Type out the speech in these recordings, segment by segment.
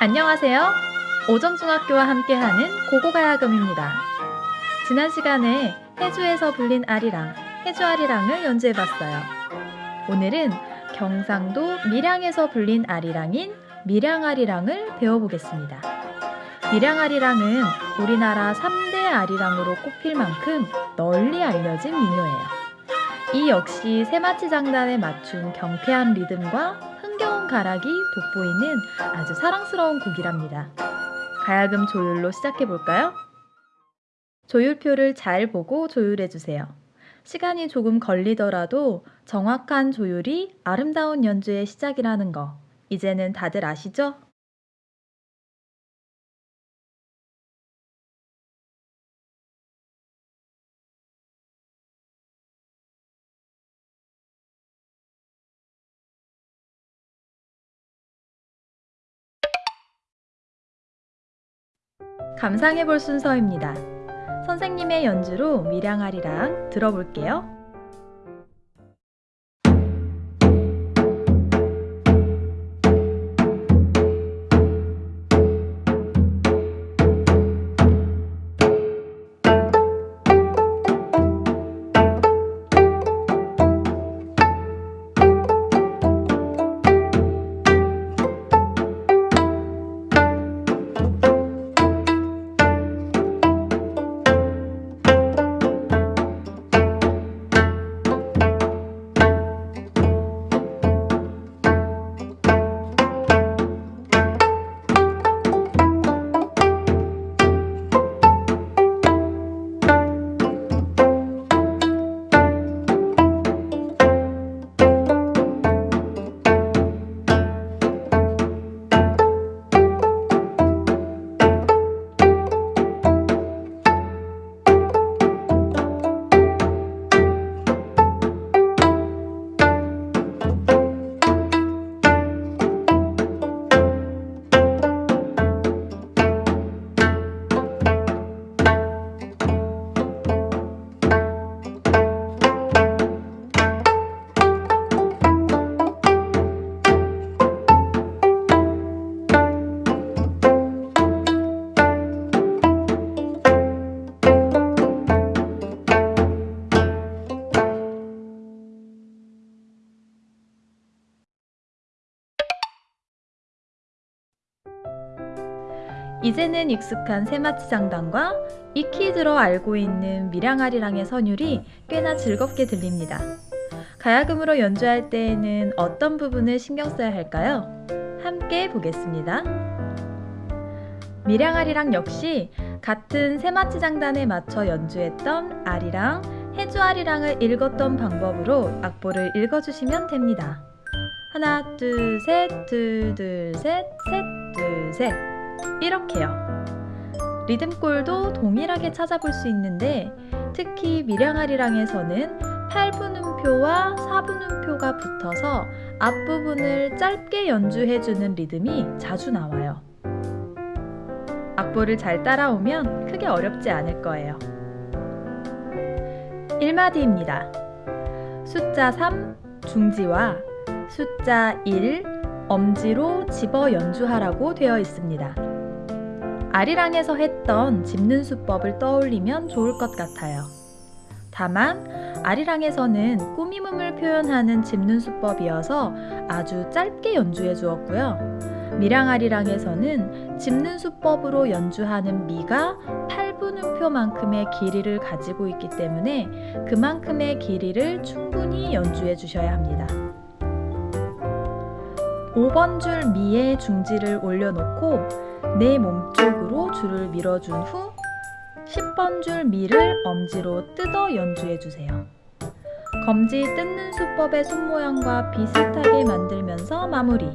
안녕하세요. 오정중학교와 함께하는 고고가야금입니다. 지난 시간에 해주에서 불린 아리랑, 해주아리랑을 연주해봤어요. 오늘은 경상도 밀양에서 불린 아리랑인 밀양아리랑을 배워보겠습니다. 밀양아리랑은 우리나라 3대 아리랑으로 꼽힐 만큼 널리 알려진 민요예요. 이 역시 세마치 장단에 맞춘 경쾌한 리듬과 흥겨운 가락이 돋보이는 아주 사랑스러운 곡이랍니다. 가야금 조율로 시작해볼까요? 조율표를 잘 보고 조율해주세요. 시간이 조금 걸리더라도 정확한 조율이 아름다운 연주의 시작이라는 거 이제는 다들 아시죠? 감상해 볼 순서입니다. 선생님의 연주로 밀양아리랑 들어볼게요. 이제는 익숙한 세마치 장단과 익히 들어 알고 있는 미량아리랑의 선율이 꽤나 즐겁게 들립니다. 가야금으로 연주할 때에는 어떤 부분을 신경 써야 할까요? 함께 보겠습니다. 미량아리랑 역시 같은 세마치 장단에 맞춰 연주했던 아리랑, 해주아리랑을 읽었던 방법으로 악보를 읽어주시면 됩니다. 하나, 둘, 셋, 둘, 둘, 셋, 셋, 둘, 셋. 이렇게요. 리듬골도 동일하게 찾아볼 수 있는데 특히 밀양아리랑에서는 8분음표와 4분음표가 붙어서 앞부분을 짧게 연주해주는 리듬이 자주 나와요. 악보를 잘 따라오면 크게 어렵지 않을 거예요. 1마디입니다. 숫자 3 중지와 숫자 1 엄지로 집어 연주하라고 되어 있습니다. 아리랑에서 했던 짚는 수법을 떠올리면 좋을 것 같아요. 다만 아리랑에서는 꾸밈음을 표현하는 짚는 수법이어서 아주 짧게 연주해 주었고요. 미랑아리랑에서는 짚는 수법으로 연주하는 미가 8분음표만큼의 길이를 가지고 있기 때문에 그만큼의 길이를 충분히 연주해 주셔야 합니다. 5번 줄 미에 중지를 올려놓고 내 몸쪽으로 줄을 밀어준 후 10번 줄 미를 엄지로 뜯어 연주해주세요. 검지 뜯는 수법의 손모양과 비슷하게 만들면서 마무리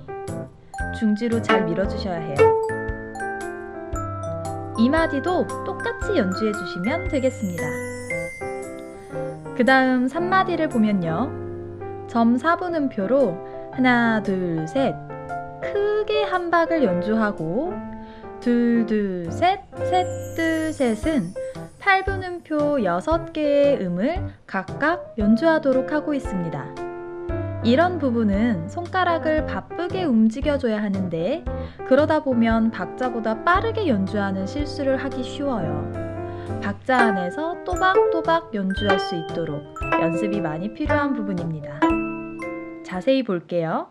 중지로 잘 밀어주셔야 해요. 이 마디도 똑같이 연주해주시면 되겠습니다. 그 다음 3마디를 보면요. 점 4분음표로 하나 둘 셋 크게 한 박을 연주하고 둘, 둘, 셋, 셋, 둘, 셋은 8분음표 6개의 음을 각각 연주하도록 하고 있습니다. 이런 부분은 손가락을 바쁘게 움직여줘야 하는데 그러다 보면 박자보다 빠르게 연주하는 실수를 하기 쉬워요. 박자 안에서 또박또박 연주할 수 있도록 연습이 많이 필요한 부분입니다. 자세히 볼게요.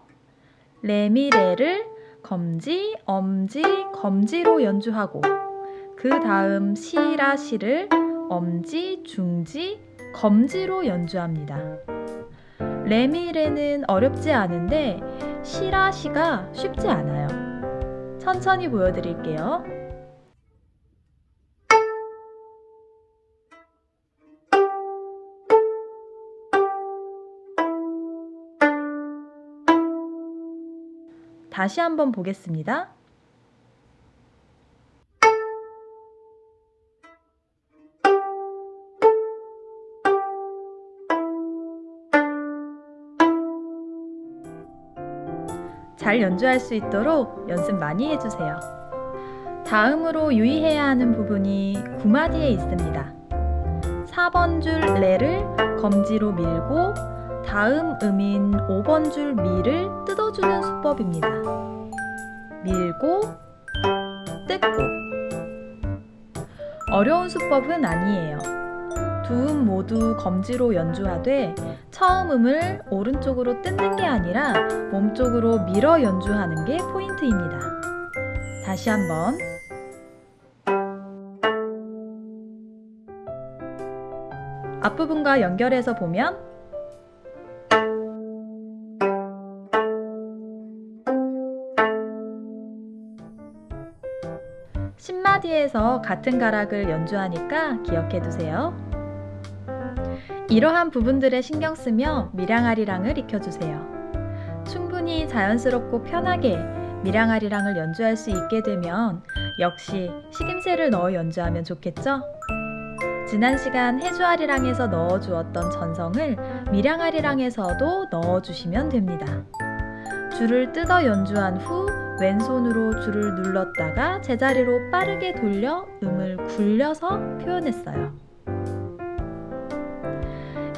레미레를 검지, 엄지, 검지로 연주하고 그 다음 시라 시를 엄지, 중지, 검지로 연주합니다. 레미레는 어렵지 않은데 시라 시가 쉽지 않아요. 천천히 보여드릴게요. 다시 한번 보겠습니다. 잘 연주할 수 있도록 연습 많이 해주세요. 다음으로 유의해야 하는 부분이 구마디에 있습니다. 4번 줄 레를 검지로 밀고 다음 음인 5번 줄 미를 뜯어주는 수법입니다. 밀고 뜯고 어려운 수법은 아니에요. 두 음 모두 검지로 연주하되 처음 음을 오른쪽으로 뜯는 게 아니라 몸쪽으로 밀어 연주하는 게 포인트입니다. 다시 한번 앞부분과 연결해서 보면 신마디에서 같은 가락을 연주하니까 기억해 두세요. 이러한 부분들에 신경 쓰며 미량아리랑을 익혀주세요. 충분히 자연스럽고 편하게 미량아리랑을 연주할 수 있게 되면 역시 식임새를 넣어 연주하면 좋겠죠? 지난 시간 해주아리랑에서 넣어주었던 전성을 미량아리랑에서도 넣어주시면 됩니다. 줄을 뜯어 연주한 후 왼손으로 줄을 눌렀다가 제자리로 빠르게 돌려 음을 굴려서 표현했어요.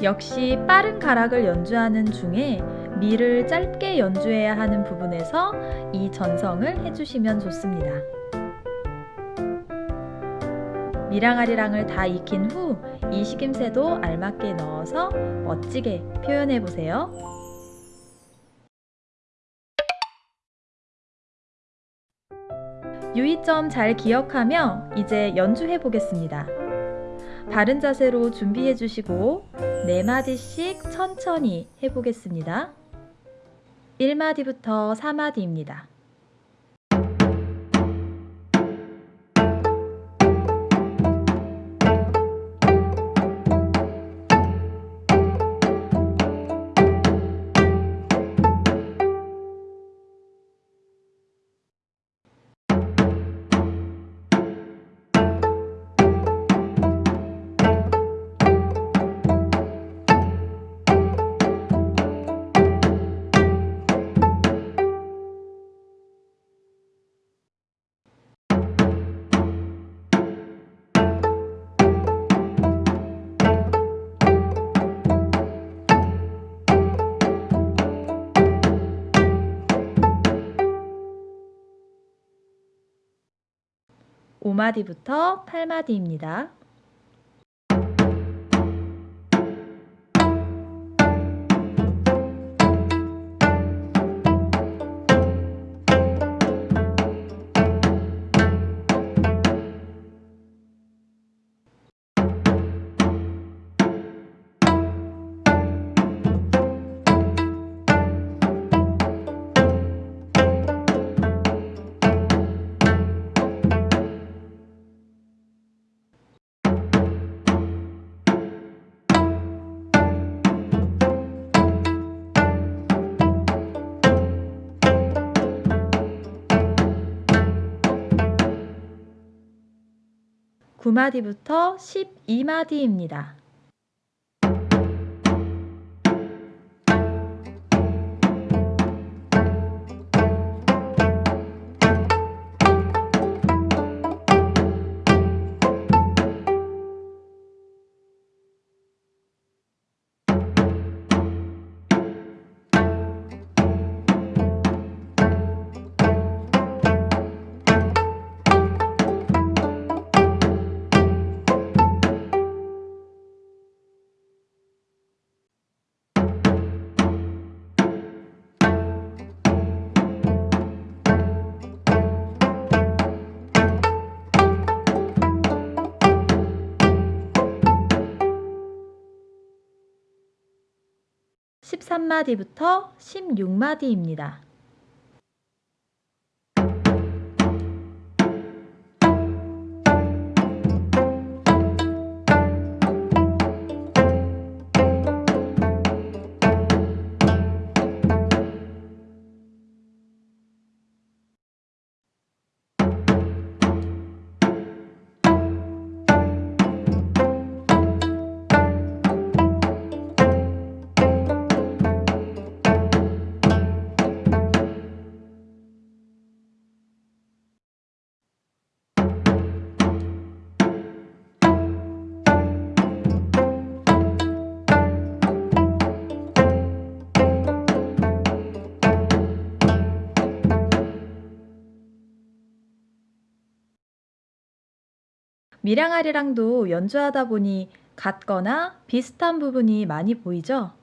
역시 빠른 가락을 연주하는 중에 미를 짧게 연주해야 하는 부분에서 이 전성을 해주시면 좋습니다. 미랑 아리랑을 다 익힌 후 이 식임새도 알맞게 넣어서 멋지게 표현해 보세요. 유의점 잘 기억하며 이제 연주해 보겠습니다. 바른 자세로 준비해 주시고 4마디씩 천천히 해보겠습니다. 1마디부터 4마디입니다. 오마디부터 8마디입니다. 구마디부터 12마디입니다. 13마디부터 16마디입니다. 미량아리랑도 연주하다 보니 같거나 비슷한 부분이 많이 보이죠?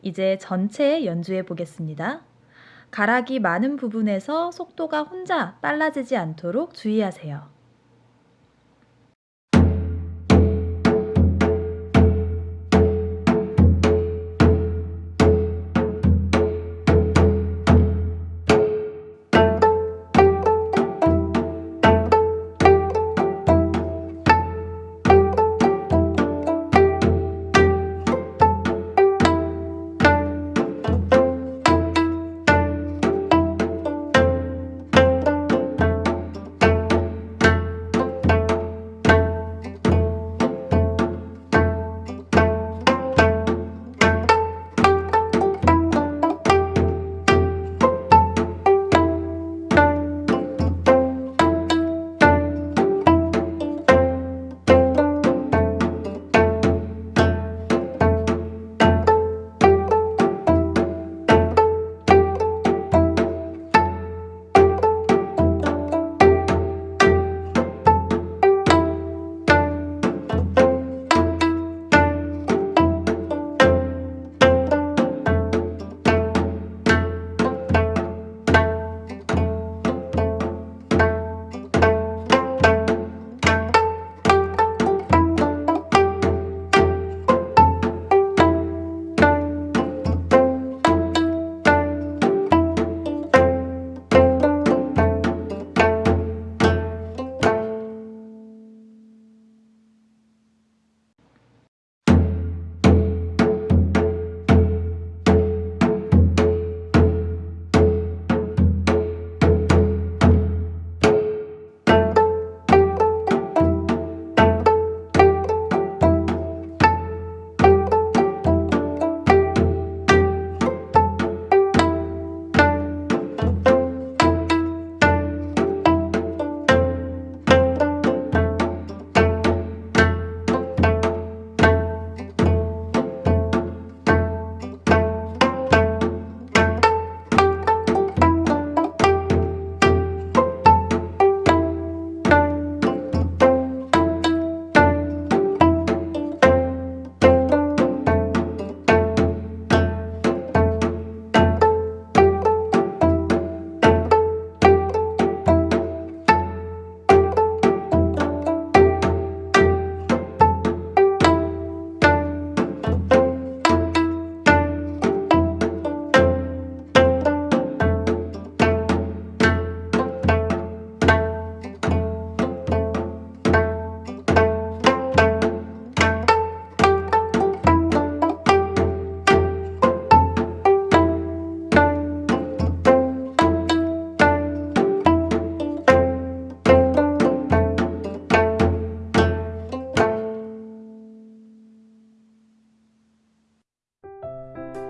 이제 전체 연주해 보겠습니다. 가락이 많은 부분에서 속도가 혼자 빨라지지 않도록 주의하세요.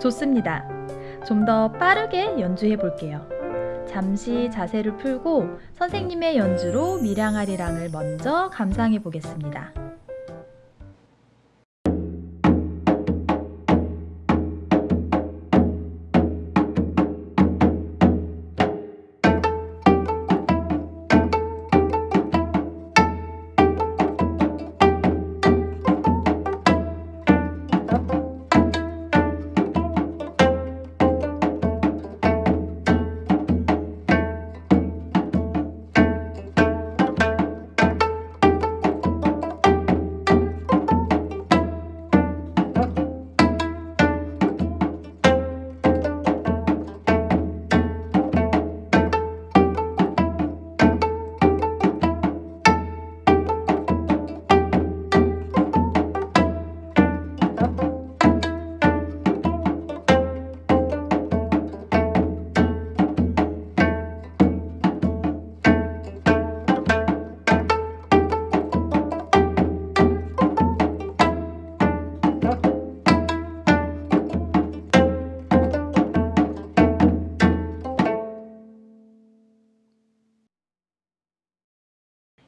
좋습니다. 좀 더 빠르게 연주해 볼게요. 잠시 자세를 풀고 선생님의 연주로 미량아리랑을 먼저 감상해 보겠습니다.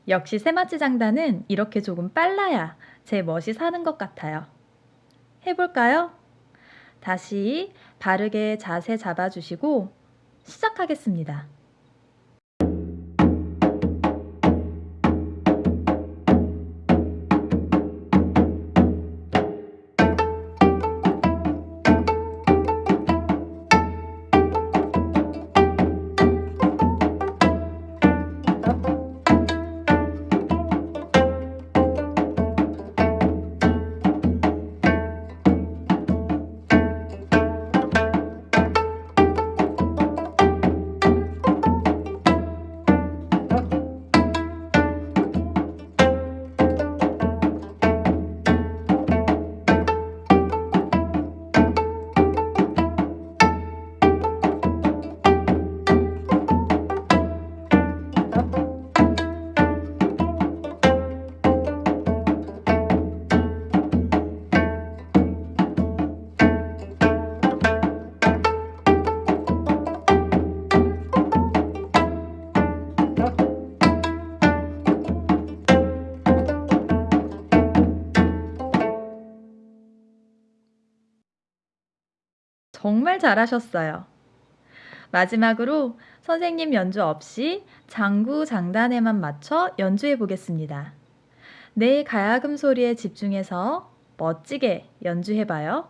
역시 세마치 장단은 이렇게 조금 빨라야 제 멋이 사는 것 같아요. 해볼까요? 다시 바르게 자세 잡아주시고 시작하겠습니다. 정말 잘하셨어요. 마지막으로 선생님 연주 없이 장구 장단에만 맞춰 연주해 보겠습니다. 내 가야금 소리에 집중해서 멋지게 연주해 봐요.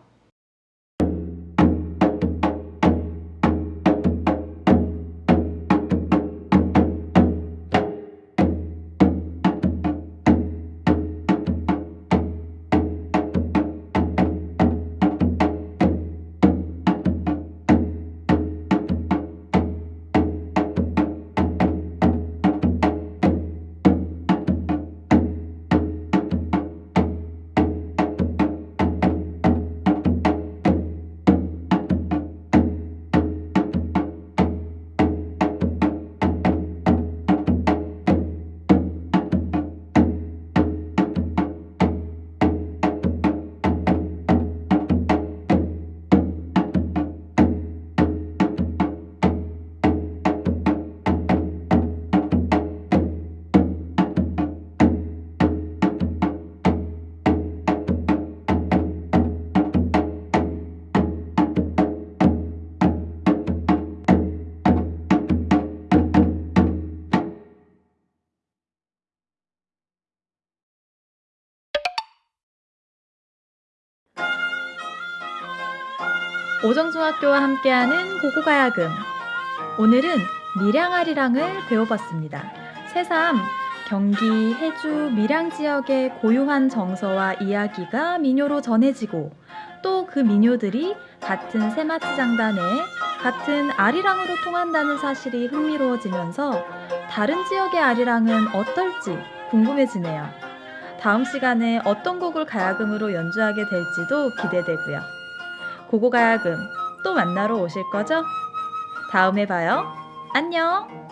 오정중학교와 함께하는 고고가야금. 오늘은 밀양아리랑을 배워봤습니다. 새삼 경기, 해주, 밀양 지역의 고유한 정서와 이야기가 민요로 전해지고 또 그 민요들이 같은 세마치 장단에 같은 아리랑으로 통한다는 사실이 흥미로워지면서 다른 지역의 아리랑은 어떨지 궁금해지네요. 다음 시간에 어떤 곡을 가야금으로 연주하게 될지도 기대되고요. 고고가야금 또 만나러 오실 거죠? 다음에 봐요. 안녕!